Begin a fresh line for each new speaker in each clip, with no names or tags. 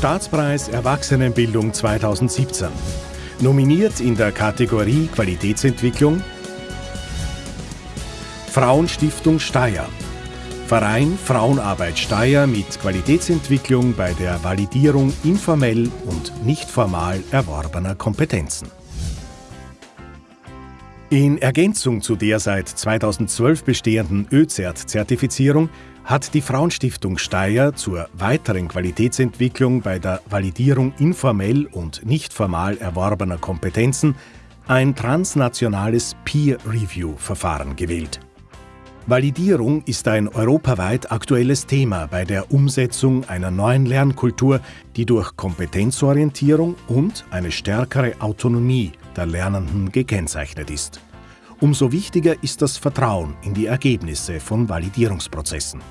Staatspreis Erwachsenenbildung 2017. Nominiert in der Kategorie Qualitätsentwicklung Frauenstiftung Steyr. Verein Frauenarbeit Steyr mit Qualitätsentwicklung bei der Validierung informell und nicht formal erworbener Kompetenzen. In Ergänzung zu der seit 2012 bestehenden ÖZERT-Zertifizierung hat die Frauenstiftung Steyr zur weiteren Qualitätsentwicklung bei der Validierung informell und nicht formal erworbener Kompetenzen ein transnationales Peer-Review-Verfahren gewählt. Validierung ist ein europaweit aktuelles Thema bei der Umsetzung einer neuen Lernkultur, die durch Kompetenzorientierung und eine stärkere Autonomie der Lernenden gekennzeichnet ist. Umso wichtiger ist das Vertrauen in die Ergebnisse von Validierungsprozessen.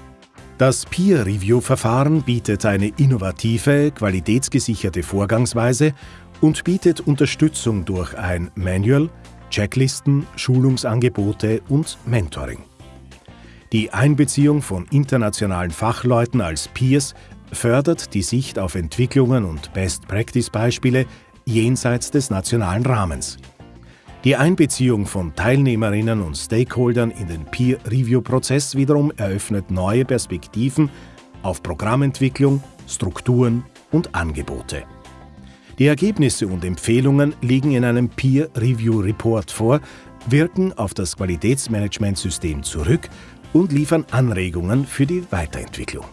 Das Peer-Review-Verfahren bietet eine innovative, qualitätsgesicherte Vorgangsweise und bietet Unterstützung durch ein Manual, Checklisten, Schulungsangebote und Mentoring. Die Einbeziehung von internationalen Fachleuten als Peers fördert die Sicht auf Entwicklungen und Best-Practice-Beispiele jenseits des nationalen Rahmens. Die Einbeziehung von Teilnehmerinnen und Stakeholdern in den Peer-Review-Prozess wiederum eröffnet neue Perspektiven auf Programmentwicklung, Strukturen und Angebote. Die Ergebnisse und Empfehlungen liegen in einem Peer-Review-Report vor, wirken auf das Qualitätsmanagementsystem zurück und liefern Anregungen für die Weiterentwicklung.